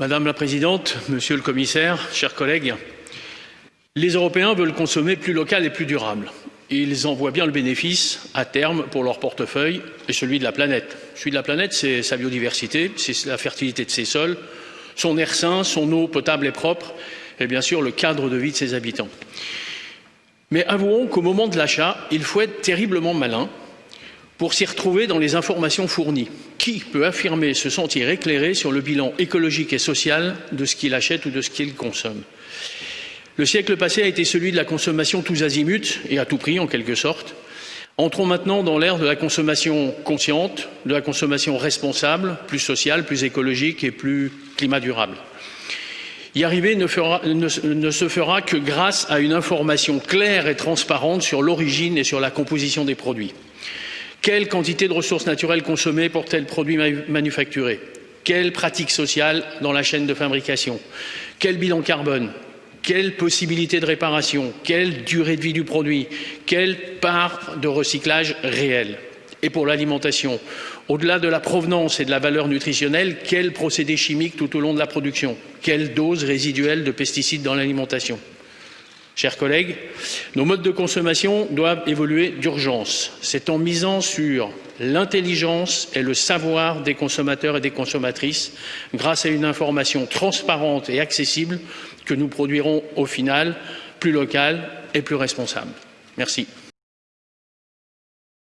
Madame la Présidente, Monsieur le Commissaire, chers collègues, les Européens veulent consommer plus local et plus durable. Ils en voient bien le bénéfice à terme pour leur portefeuille et celui de la planète. Celui de la planète, c'est sa biodiversité, c'est la fertilité de ses sols, son air sain, son eau potable et propre et bien sûr le cadre de vie de ses habitants. Mais avouons qu'au moment de l'achat, il faut être terriblement malin pour s'y retrouver dans les informations fournies. Qui peut affirmer se sentir éclairé sur le bilan écologique et social de ce qu'il achète ou de ce qu'il consomme? Le siècle passé a été celui de la consommation tous azimuts et à tout prix en quelque sorte. Entrons maintenant dans l'ère de la consommation consciente, de la consommation responsable, plus sociale, plus écologique et plus climat durable. Y arriver ne, ne, se fera que grâce à une information claire et transparente sur l'origine et sur la composition des produits. Quelle quantité de ressources naturelles consommées pour tel produit manufacturé? Quelle pratique sociale dans la chaîne de fabrication? Quel bilan carbone? Quelle possibilité de réparation? Quelle durée de vie du produit? Quelle part de recyclage réel? Et pour l'alimentation, au-delà de la provenance et de la valeur nutritionnelle, quel procédé chimique tout au long de la production? Quelle dose résiduelle de pesticides dans l'alimentation? Chers collègues, nos modes de consommation doivent évoluer d'urgence. C'est en misant sur l'intelligence et le savoir des consommateurs et des consommatrices, grâce à une information transparente et accessible, que nous produirons au final plus local et plus responsable. Merci.